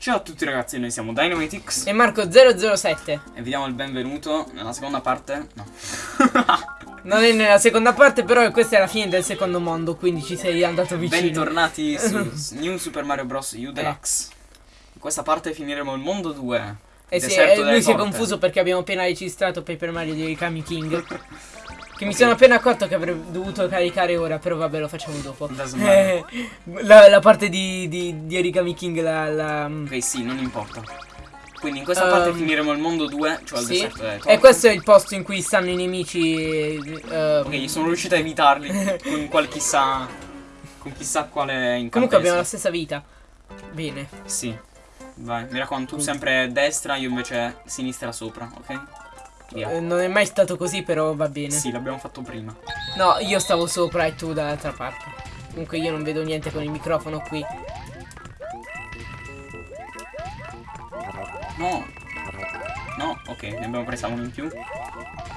Ciao a tutti ragazzi, noi siamo Dynamitix E Marco007 e vi diamo il benvenuto nella seconda parte. No. Non è nella seconda parte però questa è la fine del secondo mondo Quindi ci sei andato vicino Bentornati su New Super Mario Bros. U Deluxe. In questa parte finiremo il mondo 2. Eh sì, eh, lui si è confuso perché abbiamo appena registrato Paper Mario di Kami King Che mi sono appena accorto che avrei dovuto caricare ora Però vabbè lo facciamo dopo. Eh, la, la parte di, di, di Origami King la, la- Ok, sì, non importa. Quindi in questa parte Ehm, finiremo il mondo 2, cioè il sì. deserto delle E questo è il posto in cui stanno i nemici eh, Ok, sono riuscito a evitarli con qual chissà. Con chissà quale incantesimo. Comunque abbiamo la stessa vita Bene Sì. Vai, mi raccomando, tu sempre destra, io invece sinistra sopra, ok? Via. Eh, Non è mai stato così però va bene Sì, l'abbiamo fatto prima. No, io stavo sopra e tu dall'altra parte. Comunque io non vedo niente con il microfono qui. No. No, ok, ne abbiamo presa uno in più.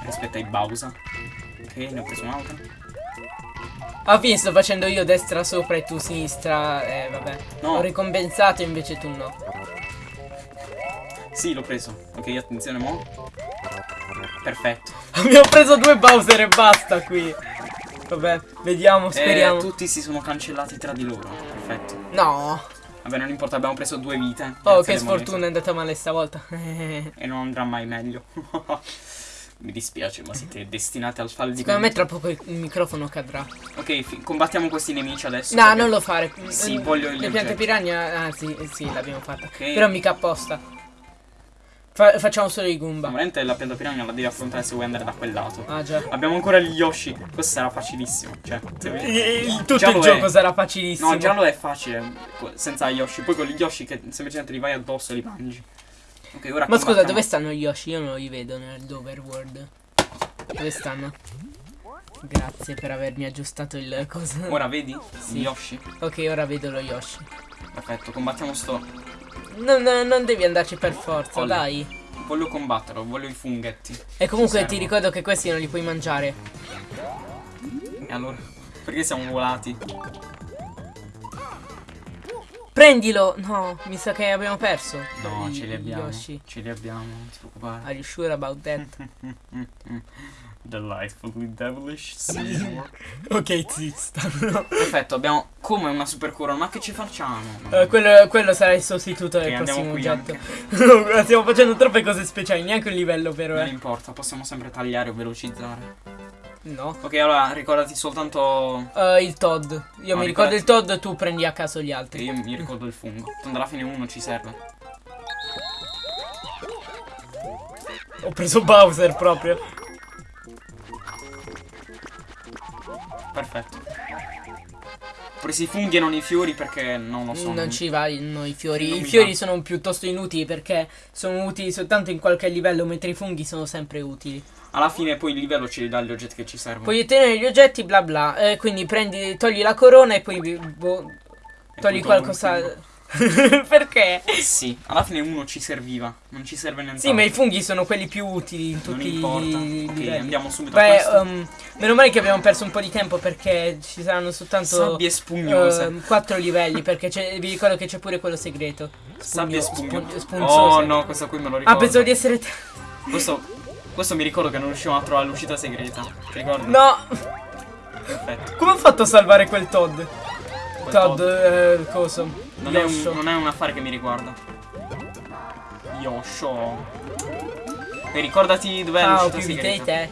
Rispetto ai Bowser. Ok, ne ho preso un'altra. Alla fine sto facendo io destra sopra e tu sinistra. Eh, vabbè. No. Ho ricompensato invece tu no. Sì, l'ho preso. Ok, attenzione mo. Perfetto. Abbiamo preso due Bowser e basta qui. Vabbè, vediamo, speriamo. Eh, tutti si sono cancellati tra di loro. Perfetto. No. Vabbè, non importa, abbiamo preso due vite. Oh, che sfortuna è andata male stavolta. E non andrà mai meglio. Mi dispiace, ma siete destinati al fallimento. Secondo me tra poco il microfono cadrà. Ok, combattiamo questi nemici adesso. No, perché- non lo fare. Sì, voglio gli Le piante oggetti. piranha. Ah, sì, sì, l'abbiamo fatta. Ok. Però mica apposta. Fa- facciamo solo i Goomba. Veramente la pianta piranha la devi affrontare se vuoi andare da quel lato. Ah, già. Abbiamo ancora gli Yoshi. Questo sarà facilissimo. Cioè, il- tutto il gioco è. sarà facilissimo. No, già lo è facile. Senza Yoshi. Poi con gli Yoshi che semplicemente li vai addosso e li mangi. Ok, ora Ma scusa, dove stanno gli Yoshi? Io non li vedo nell'overworld. Dove stanno? Grazie per avermi aggiustato il coso. Ora vedi? Sì. Gli Yoshi. Ok, ora vedo lo Yoshi. Perfetto, combattiamo sto. Non, non- non devi andarci per forza, Olli. dai. Voglio combatterlo, voglio i funghetti. E comunque ti ricordo che questi non li puoi mangiare. E allora? Perché siamo volati? Prendilo! No, mi sa che abbiamo perso. No, I- ce li abbiamo. Yoshi. Ce li abbiamo, non ti preoccupare. Are you sure about that? Delightfully devilish Seymour. ok, stanno. Perfetto, abbiamo come una super corona, ma che ci facciamo? Eh, quello, quello sarà il sostituto del Ok, andiamo prossimo oggetto. No, Stiamo facendo troppe cose speciali, neanche un livello però, Non eh. importa, possiamo sempre tagliare o velocizzare. No. Ok, allora ricordati soltanto. Eh, il Todd. Io No, mi ricordo ricordati- il Todd, tu prendi a caso gli Che altri. io mi ricordo il fungo. Tanto alla fine uno ci serve. Ho preso Bowser proprio. Perfetto. Ho preso i funghi e non i fiori perché non lo so. non ci vanno i fiori. I fiori va. sono piuttosto inutili perché sono utili soltanto in qualche livello, mentre i funghi sono sempre utili. Alla fine poi il livello ci dà gli oggetti che ci servono. Puoi ottenere gli oggetti, bla bla. Eh, quindi prendi, togli la corona e poi boh, E togli tolgo qualcosa. perché? Sì, alla fine uno ci serviva. Non ci serve niente. Sì, ma i funghi sono quelli più utili in Non tutti importa. i Ok, livelli. andiamo subito a Beh, questo. um, meno male che abbiamo perso un po' di tempo perché ci saranno soltanto Sabbie spugnose. ehm, quattro livelli perché vi ricordo che c'è pure quello segreto. Sabbie Spugno- spugnose. spun- spunzose. Oh no, questo qui me lo ricordo. Ah, pensavo di essere te. Questo, questo mi ricordo che non riuscivamo a trovare l'uscita segreta. Ti ricordi? No! Perfetto. Come ho fatto a salvare quel Todd? Quel Todd, Todd. eh, coso. Non è, un, non è un affare che mi riguarda. Yosho. E ricordati dov'è ho l'uscita segreta. te.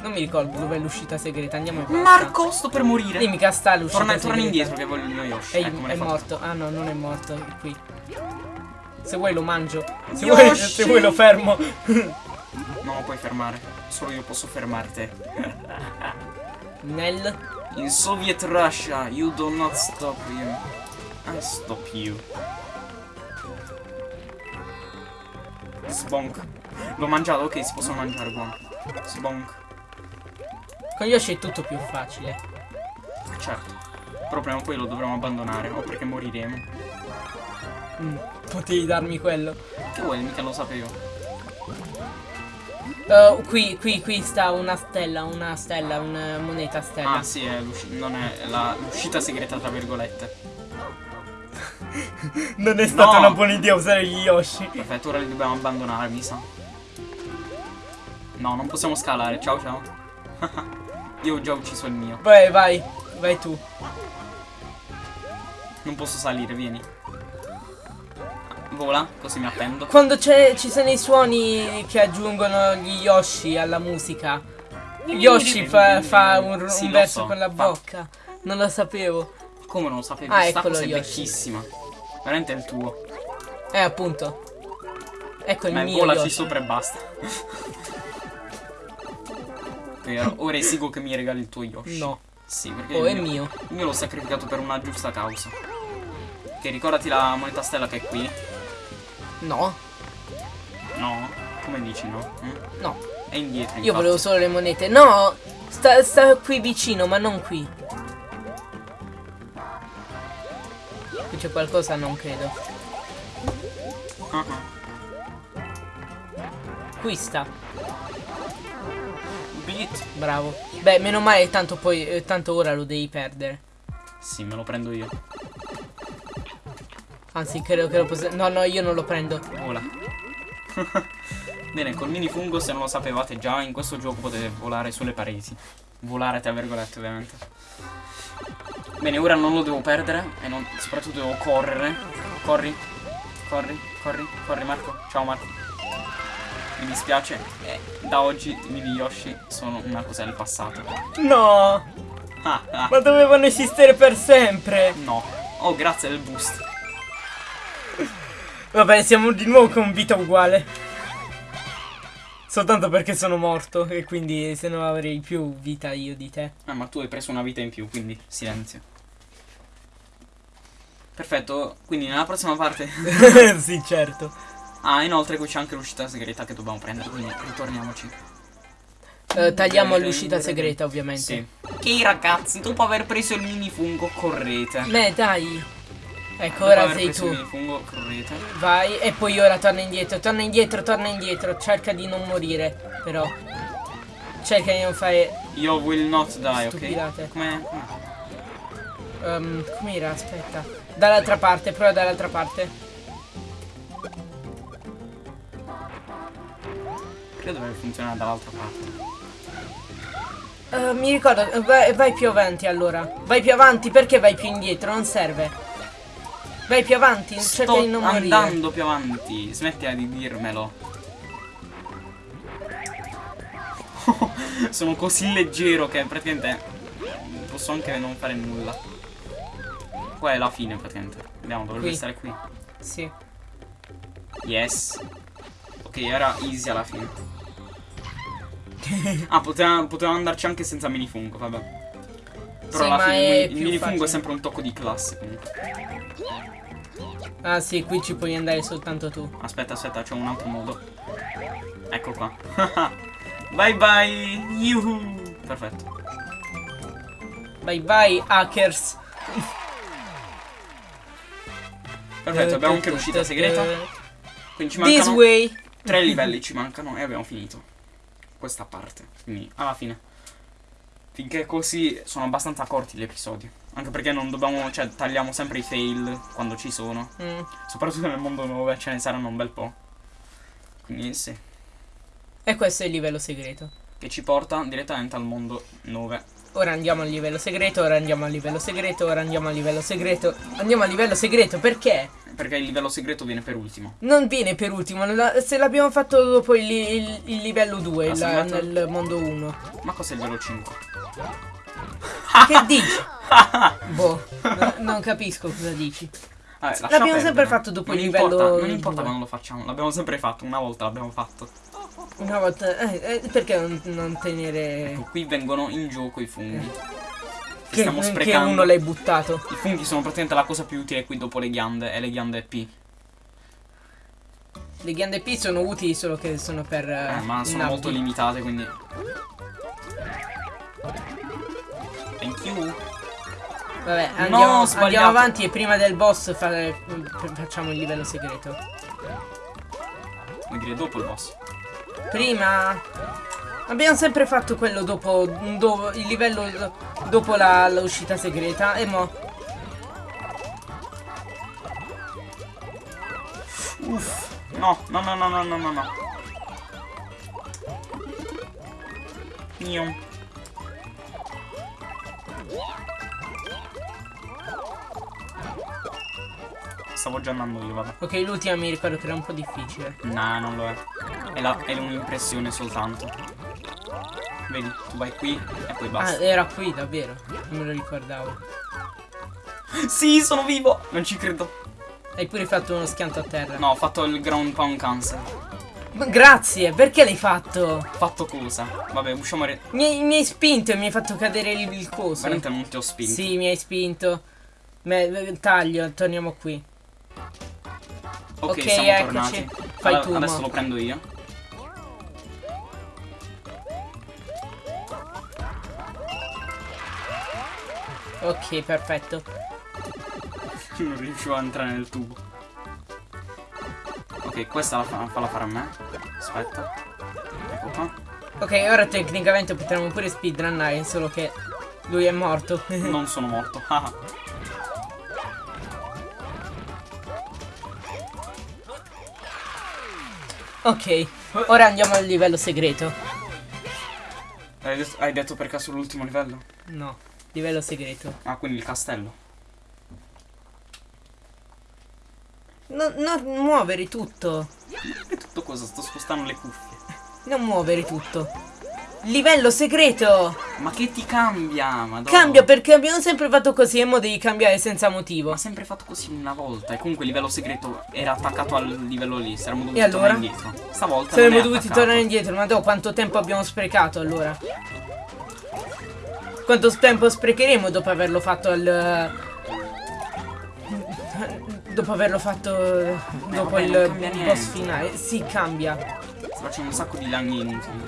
Non mi ricordo dov'è l'uscita segreta. Andiamo in. Marco, sto per morire. Dimmi che sta l'uscita Torna, torna indietro che voglio il mio Yoshi. È, ecco, è morto. Ah no, non è morto. È qui. Se vuoi lo mangio. Se, vuoi, se vuoi lo fermo. Non lo puoi fermare. Solo io posso fermare te. Nel. In Soviet Russia, you do not stop him. I stop you. Sbonk. L'ho mangiato, ok, si possono mangiare, buono. Sbonk. Con Yoshi è tutto più facile. Certo. Però prima o poi lo dovremo abbandonare, o perché moriremo. Mm, potevi darmi quello. Che vuoi, mica lo sapevo. Uh, qui, qui, qui sta una stella, una stella, una moneta stella. Ah sì, è non è l'uscita segreta tra virgolette. non è stata No. una buona idea usare gli Yoshi. Perfetto, ora li dobbiamo abbandonare, mi sa. No, non possiamo scalare. Ciao, ciao. Io ho già ucciso il mio. Vai, vai, vai tu. Non posso salire, vieni. Vola, così mi appendo. Quando c'è- ci sono i suoni che aggiungono gli Yoshi alla musica. Yoshi fa, fa un, un Sì, lo verso so, con la fa- bocca. Non lo sapevo. Come non lo sapevi? Ah, Sta cosa è Yoshi. vecchissima. Veramente è il tuo. Eh, appunto. Ecco il Ma mio volaci Yoshi. sopra e basta. Vero, ora esigo che mi regali il tuo Yoshi. No. Sì, perché Oh, il è mio. il mio l'ho sacrificato per una giusta causa. Che ricordati la moneta stella che è qui. No. No? Come dici no? Mm? No. È indietro. Io infatti. volevo solo le monete. No! Sta, sta qui vicino, ma non qui. Qui c'è qualcosa, non credo. Ah, ah. Qui sta. Beat. Bravo. Beh, meno male, tanto poi, eh, tanto ora lo devi perdere. Sì, me lo prendo io. Anzi, credo che lo possa... No, no, io non lo prendo. Vola. Bene, col minifungo, se non lo sapevate già, in questo gioco potete volare sulle pareti. Volare tra virgolette, ovviamente. Bene, ora non lo devo perdere e non- soprattutto devo correre. Corri, corri, corri, corri Marco. Ciao Marco. Mi dispiace, eh, da oggi i mini Yoshi sono una cosa del passato. No! Ah, ah, Ma dovevano esistere per sempre! no. Oh, grazie del boost. Vabbè, siamo di nuovo con vita uguale. Soltanto perché sono morto e quindi se no avrei più vita io di te. Ah, ma tu hai preso una vita in più, quindi silenzio. Perfetto, quindi nella prossima parte... sì, certo. Ah, inoltre qui c'è anche l'uscita segreta che dobbiamo prendere, quindi ritorniamoci. Eh, tagliamo l'uscita segreta, ovviamente. Sì. Ok ragazzi, dopo aver preso il minifungo, correte. Beh, dai. Ecco, Dopo ora sei tu. correte. Vai, e poi ora torna indietro, torna indietro, torna indietro. Cerca di non morire, però. Cerca di non fare... Io will not die, ok? Stupidate. Come... Um, com'era? Aspetta. Dall'altra parte, prova dall'altra parte. Credo deve funzionare dall'altra parte. Eh, mi ricordo, eh, vai, vai più avanti allora. Vai più avanti, perché vai più indietro? Non serve. Vai più avanti, cerca Sto di non morire. andando più avanti, smettila di dirmelo. Sono così leggero che praticamente posso anche non fare nulla. Qua è la fine praticamente. Vediamo, dovrebbe Qui. stare qui. Sì. Yes. Ok, era easy alla fine. ah, poteva, poteva andarci anche senza minifungo, vabbè. Però Sì, alla fine il, minifungo è sempre un tocco di classe comunque. Ah sì, qui ci puoi andare soltanto tu. Aspetta, aspetta, c'è un altro modo. Ecco qua. bye bye. Yuhu. Perfetto. Vai, vai, hackers. Perfetto, abbiamo anche l'uscita segreta. Quindi ci This mancano way. tre livelli ci mancano e abbiamo finito. Questa parte. Quindi alla fine. Finché così sono abbastanza corti gli episodi. Anche perché non dobbiamo, cioè tagliamo sempre i fail quando ci sono. Mm. Soprattutto nel mondo 9 ce ne saranno un bel po'. Quindi sì. E questo è il livello segreto. Che ci porta direttamente al mondo 9. Ora andiamo al livello segreto, ora andiamo al livello segreto, ora andiamo al livello segreto. Andiamo al livello segreto, perché? Perché il livello segreto viene per ultimo. Non viene per ultimo, se l'abbiamo fatto dopo il, il- il livello 2, Ah, la- nel mondo 1. Ma cos'è il livello 5? Che dici? boh, no- non capisco cosa dici. L'abbiamo sempre fatto dopo non il importa, livello Non importa quando lo facciamo, l'abbiamo sempre fatto, una volta l'abbiamo fatto. Una volta... Eh, eh, perché non, non tenere... Ecco, qui vengono in gioco i funghi. Che, Che, stiamo che sprecando. uno l'hai buttato. I funghi sono praticamente la cosa più utile qui dopo le ghiande e le ghiande P. Le ghiande P sono utili solo che sono per... Eh, ma sono molto limitate, quindi. You. Vabbè, andiamo, sbagliato. andiamo avanti e prima del boss fa- facciamo il livello segreto. Vuol dire dopo il boss. Prima... Abbiamo sempre fatto quello dopo, do- il livello do- dopo la- l'uscita segreta e mo... Uff. No, no, no, no, no, no, no, no. Mio. Stavo già andando io, vabbè. Ok, l'ultima mi ricordo che era un po' difficile. Nah, non lo è. È, è un'impressione soltanto. Vedi, tu vai qui e poi Ah, basta. era qui, davvero. Non me lo ricordavo. Sì, sono vivo! Non ci credo. Hai pure fatto uno schianto a terra. No, ho fatto il ground pound cancel. Ma grazie, perché l'hai fatto? Fatto cosa? Vabbè, usciamo re... Mi hai, mi hai spinto e mi hai fatto cadere il, il coso. Veramente non ti ho spinto. Sì, mi hai spinto. Me- taglio, torniamo qui. Ok, Ok, siamo eccoci. tornati. Fai Allora, tu, Adesso lo prendo io. Ok, perfetto. Non riuscivo a entrare nel tubo. Ok, questa la fa, falla fare a me. Aspetta. Ecco qua. Ok, ora tecnicamente potremmo pure speedrunnare, solo che lui è morto. Non sono morto. ok, ora andiamo al livello segreto. hai, detto, hai detto per caso l'ultimo livello? No, livello segreto. Ah, quindi il castello. No- non muovere tutto. E tutto cosa? Sto spostando le cuffie. Non muovere tutto. Livello segreto! Ma che ti cambia? Madonna. Cambia perché abbiamo sempre fatto così e mo devi cambiare senza motivo. Ma sempre fatto così una volta. E comunque il livello segreto era attaccato al livello lì. Saremmo dovuti allora? tornare indietro. Stavolta Saremmo dovuti attaccato. tornare indietro, ma dopo quanto tempo abbiamo sprecato allora? Quanto tempo sprecheremo dopo averlo fatto al... Dopo averlo fatto dopo vabbè, il boss finale? Sì, cambia. Sto facendo un sacco di danni inutili.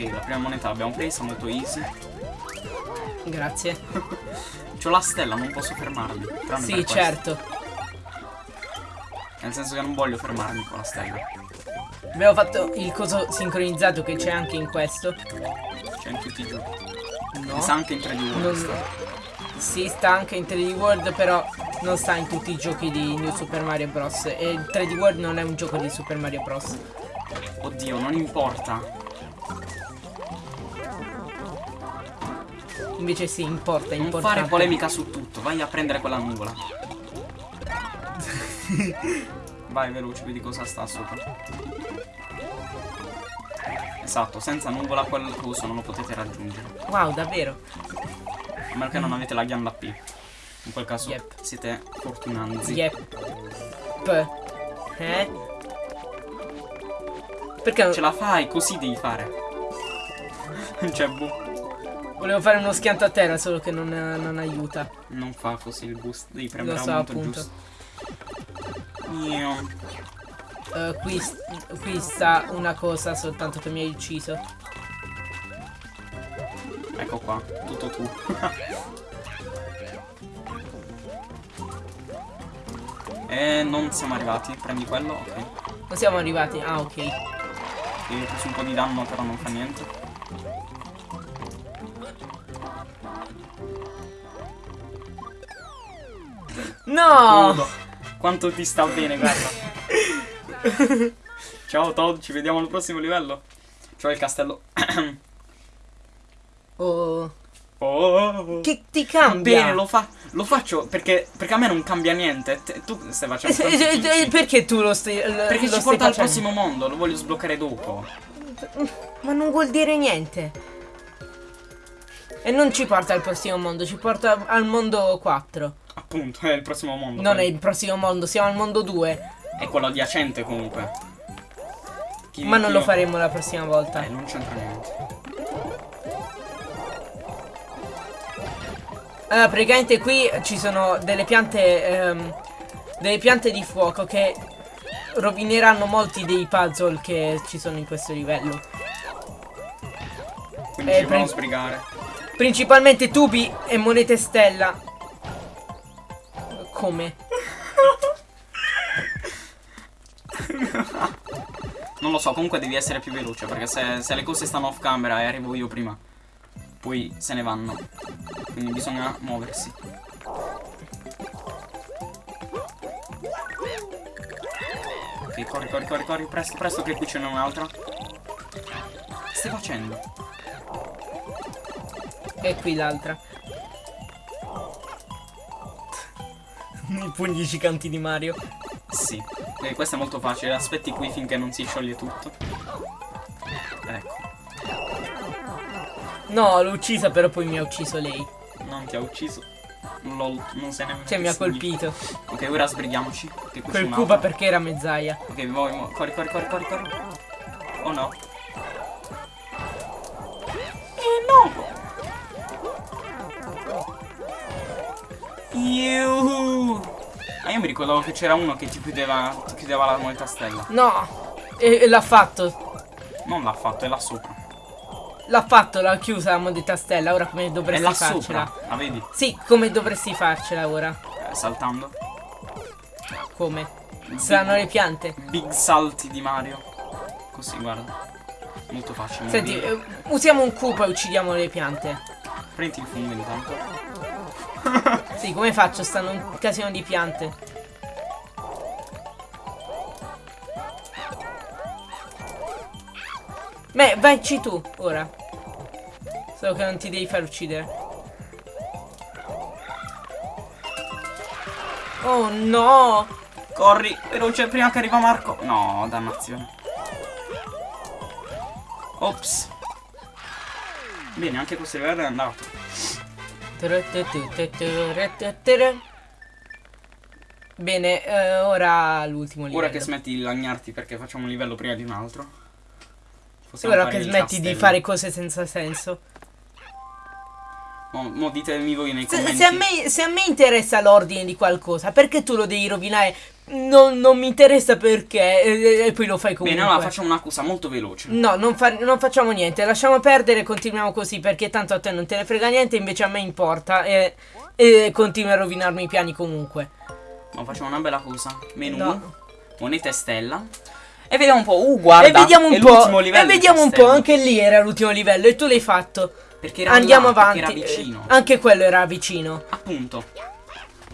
Ok, la prima moneta l'abbiamo presa, molto easy. Grazie. C'ho la stella, non posso fermarmi. Sì, certo. Nel senso che non voglio fermarmi con la stella. Abbiamo fatto il coso sincronizzato che c'è anche in questo. Cioè in tutti i giochi. No. Sa anche in 3D World. Non- sta. Sì, sta anche in 3D World, però non sta in tutti i giochi di New Super Mario Bros. E il 3D World non è un gioco di Super Mario Bros. Oddio, non importa. Invece sì, importa, Non importa. fare polemica su tutto, vai a prendere quella nuvola. vai veloce, vedi cosa sta sopra. Esatto, senza nuvola quel coso non lo potete raggiungere. Wow, davvero? A meno che non avete la ghianda P. In quel caso Yep. siete fortunanzi. Yep. Eh? Perché non- Ce la fai, così devi fare. cioè, boh, volevo fare uno schianto a terra, solo che non, non aiuta. non fa così il boost, devi Lo premere so, al momento appunto. giusto. Io. Eh, qui, qui sta una cosa soltanto che mi hai ucciso. Ecco qua, tutto tu. e non siamo arrivati, prendi quello, ok. Non siamo arrivati. Ah, ok. E ho preso un po' di danno però non fa niente. No! Nudo. Quanto ti sta bene, guarda. Ciao Todd, ci vediamo al prossimo livello. C'ho il castello. Oh. Oh. Che ti cambia? Bene, lo, fa- lo faccio perché, perché a me non cambia niente. Te- tu stai Eh, facendo eh, eh, picchi. Perché tu lo stai. lo- Perché lo ci stai porta al prossimo mondo, lo voglio sbloccare dopo. Ma non vuol dire niente. E non ci porta al prossimo mondo, ci porta al mondo 4. Appunto, è il prossimo mondo. Non è poi. il prossimo mondo, siamo al mondo 2. È quello adiacente comunque. Chi- Ma non lo faremo la prossima volta. Eh, non c'entra niente. Allora, praticamente qui ci sono delle piante. ehm, delle piante di fuoco che rovineranno molti dei puzzle che ci sono in questo livello. Quindi Eh, ci sbrigare. Principalmente tubi e monete stella come? non lo so, comunque devi essere più veloce Perché se, se le cose stanno off camera e arrivo io prima Poi se ne vanno Quindi bisogna muoversi Ok, corri, corri, corri, corri Presto, presto che qui ce n'è un'altra Che stai facendo? E qui l'altra I pugni giganti di Mario. Sì. E questo è molto facile, aspetti qui finché non si scioglie tutto. Ecco, No, l'ho uccisa, però poi mi ha ucciso lei. non ti ha ucciso. Lol, non sei nemmeno. Cioè, mi ha colpito. Ok, ora sbrighiamoci. Quel. Koopa perché era mezzaia. Ok, muovi. Corri, corri, corri, corri, corri. Oh no. Eh no! Yuhu! Ah, io mi ricordavo che c'era uno che ti chiudeva, ti chiudeva la moneta stella. No! E, e l'ha fatto. Non l'ha fatto, è là sopra. L'ha fatto, l'ha chiusa la moneta stella. Ora come È dovresti là farcela? sopra. La vedi? Sì, come dovresti farcela ora? Eh, saltando. Come? Saranno le piante. Big salti di Mario. Così, guarda. Molto facile. Senti, eh, usiamo un Koopa e uccidiamo le piante. Prendi il fungo intanto. Sì, come faccio? Stanno un casino di piante. Beh, vaici tu, ora. Solo che non ti devi far uccidere. Oh no! Corri, veloce, prima che arriva Marco. No, dannazione. Ops. Bene, anche questo livello è andato. Bene, eh, ora l'ultimo livello. Ora che smetti di lagnarti perché facciamo un livello prima di un altro. possiamo Ora che smetti di castello. fare cose senza senso. Mo, mo ditemi voi nei Se, se a me, se a me interessa l'ordine di qualcosa, perché tu lo devi rovinare? Non, non mi interessa perché. E, e poi lo fai comunque. Bene, allora facciamo una cosa molto veloce. No, non, fa- non facciamo niente, lasciamo perdere e continuiamo così perché tanto a te non te ne frega niente, invece a me importa e, e continui a rovinarmi i piani comunque. Ma facciamo una bella cosa. Menu, No. moneta e stella. E vediamo un po'. Uh, guarda. e vediamo un po'. E vediamo un po', anche lì era l'ultimo livello e tu l'hai fatto. Perché era Andiamo là, avanti. Era vicino. Eh, Anche quello era vicino. Appunto.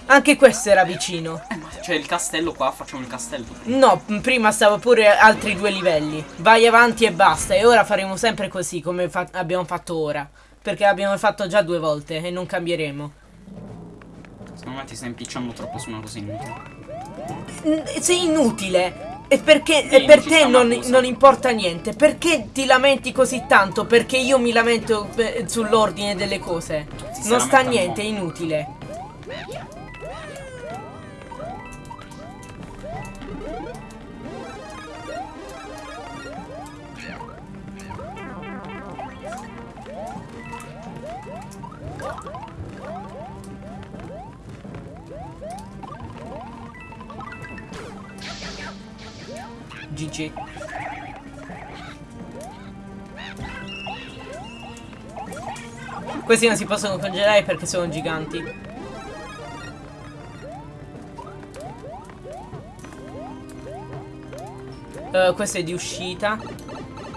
Anche questo era vicino. C'è il castello qua, facciamo il castello. No, prima stavo pure altri due livelli. Vai avanti e basta. E ora faremo sempre così come fa- abbiamo fatto ora. Perché l'abbiamo fatto già due volte e non cambieremo. Secondo me ti stai impicciando troppo su una cosa inutile. Sei inutile. E perché Sì, e per te non, non importa niente. Perché ti lamenti così tanto? Perché io mi lamento eh, sull'ordine delle cose. Si Non sta niente, è inutile. GG. Questi non si possono congelare perché sono giganti. Eh, questo è di uscita.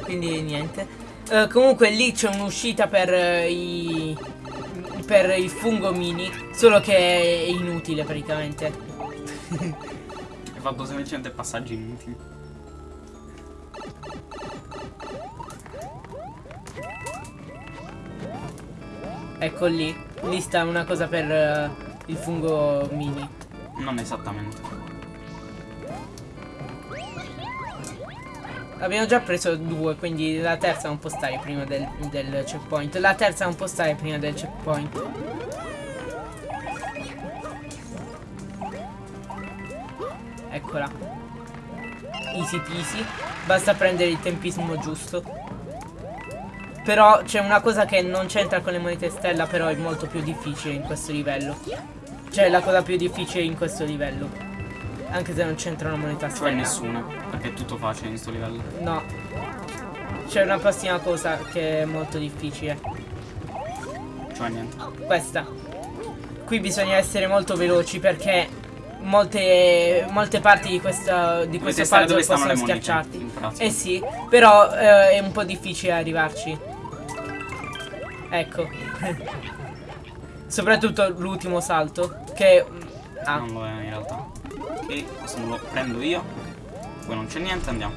Quindi niente. Eh, comunque lì c'è un'uscita per eh, i. Per il fungo mini. Solo che è inutile praticamente. Fatto semplicemente passaggi inutili. Ecco lì. Lì sta una cosa per eh, il fungo mini. Non esattamente. Abbiamo già preso due, quindi la terza non può stare prima del, del checkpoint. La terza non può stare prima del checkpoint. Eccola. Easy peasy. Basta prendere il tempismo giusto. Però c'è una cosa che non c'entra con le monete stella, però è molto più difficile in questo livello. Cioè la cosa più difficile in questo livello. Anche se non c'entra una moneta Cioè stella. nessuna. Perché è tutto facile in questo livello. No. C'è una prossima cosa che è molto difficile. Cioè niente. Questa. Qui bisogna essere molto veloci perché molte, molte parti di, questa, di questo puzzle possono schiacciarti. Eh sì, però eh, è un po' difficile arrivarci. Ecco. Soprattutto l'ultimo salto, che... Ah, Non lo è in realtà. Ok, questo me lo prendo io. Poi non c'è niente, andiamo.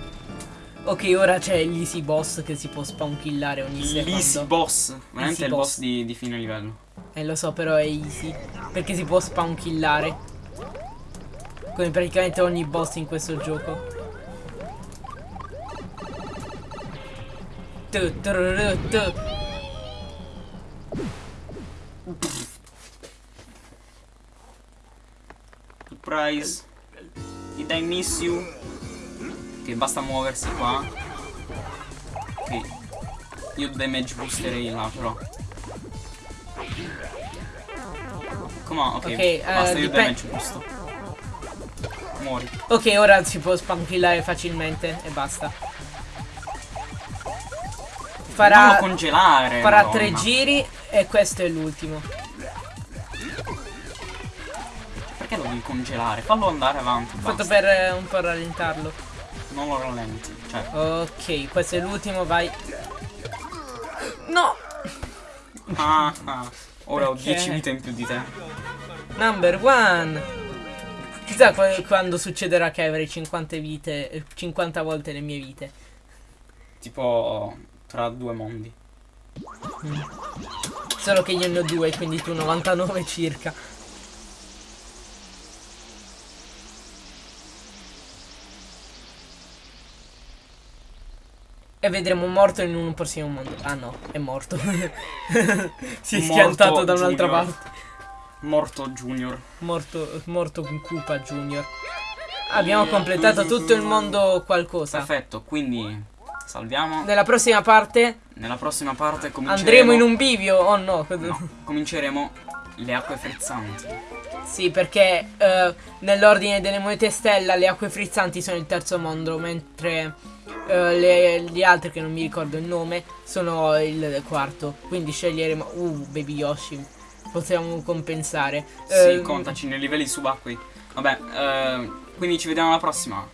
ok, ora c'è l'easy boss che si può spawnkillare ogni L'easy secondo. boss. Veramente è il boss. di, di fine livello. Eh lo so, però è easy. Perché si può spawnkillare. Come praticamente ogni boss in questo gioco. Tu, tururu, tu. Surprise. Did I miss you? Che basta muoversi qua. Ok. Io damage boosterei là però. Come on, ok. Ok, eh, basta, io dipen- damage boosto. Muori. Ok, ora si può spawnkillare facilmente e basta. Farà, farà tre giri e questo è l'ultimo. Perché lo devi congelare? Fallo andare avanti. Fatto per eh, un po' rallentarlo. Non lo rallenti. Cioè, Ok, questo è l'ultimo, vai. No! ah, ah. Ora ho Perché? 10 vite in più di te. Number one! Chissà qua- quando succederà che avrei 50 vite, eh, 50 volte le mie vite. Tipo tra due mondi. Solo che io ne ho due, quindi tu 99 circa. E vedremo morto in un prossimo mondo. Ah no, è morto. si è Morto schiantato da un'altra parte. Morto Junior. Morto, morto con Koopa Junior. Abbiamo completato tutto il mondo qualcosa. Perfetto, quindi salviamo. Nella prossima parte Nella prossima parte cominceremo. andremo in un bivio. Oh no. No, cominceremo le acque frizzanti. Sì, perché eh, nell'ordine delle monete stella le acque frizzanti sono il terzo mondo, mentre eh, le, gli altri che non mi ricordo il nome sono il quarto. Quindi sceglieremo. Uh, Baby Yoshi. Possiamo compensare. Sì, Eh, contaci nei livelli subacquei. Vabbè, eh, quindi ci vediamo alla prossima.